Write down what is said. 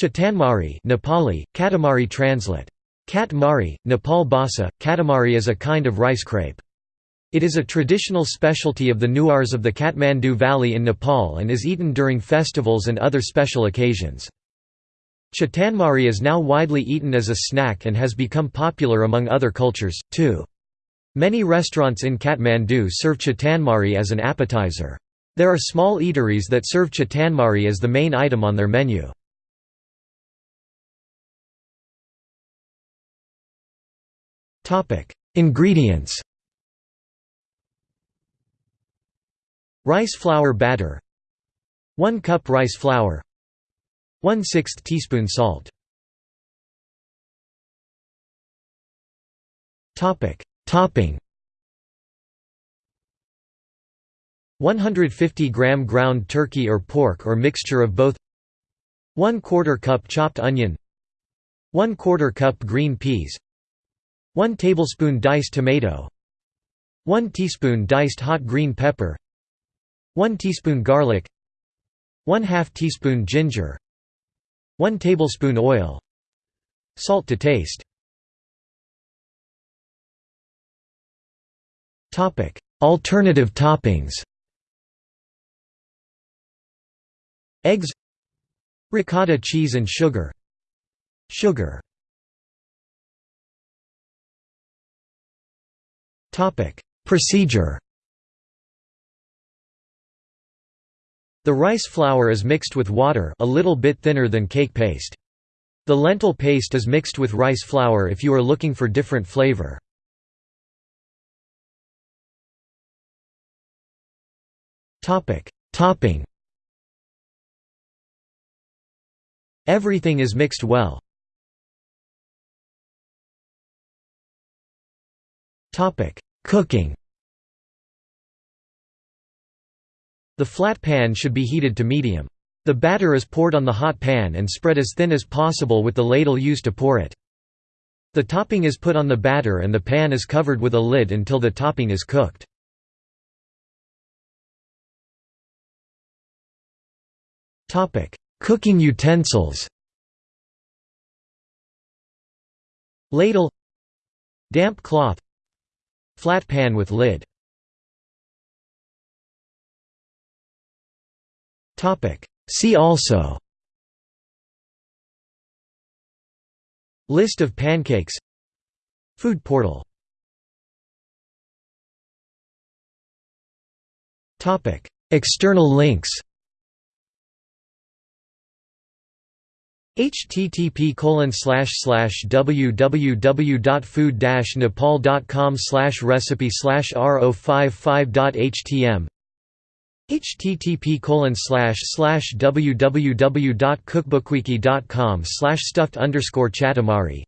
Chatanmari Nepali, Katamari translate. Kat Mari, Nepal Bhasa, Katamari is a kind of rice crepe. It is a traditional specialty of the Newars of the Kathmandu Valley in Nepal and is eaten during festivals and other special occasions. Chatanmari is now widely eaten as a snack and has become popular among other cultures, too. Many restaurants in Kathmandu serve chatanmari as an appetizer. There are small eateries that serve chatanmari as the main item on their menu. Ingredients. Rice flour batter. 1 cup rice flour. 1 6 teaspoon salt. Topping. 150 gram ground turkey or pork or mixture of both. 1 quarter cup chopped onion. 1 quarter cup green peas 1 tablespoon diced tomato 1 teaspoon diced hot green pepper 1 teaspoon garlic 1 2 teaspoon ginger 1 tablespoon oil. Salt to taste. Alternative toppings. Eggs. Ricotta cheese and sugar. Sugar Procedure The rice flour is mixed with water a little bit thinner than cake paste. The lentil paste is mixed with rice flour if you are looking for different flavor. Topping Everything is mixed well. Cooking The flat pan should be heated to medium. The batter is poured on the hot pan and spread as thin as possible with the ladle used to pour it. The topping is put on the batter and the pan is covered with a lid until the topping is cooked. Cooking utensils Ladle Damp cloth Flat pan with lid. Topic. See also. List of pancakes. Food portal. Topic. External links http www.food nepal.com recipe slash ro55.htm http www.cookbookwiki.com stuffed chatamari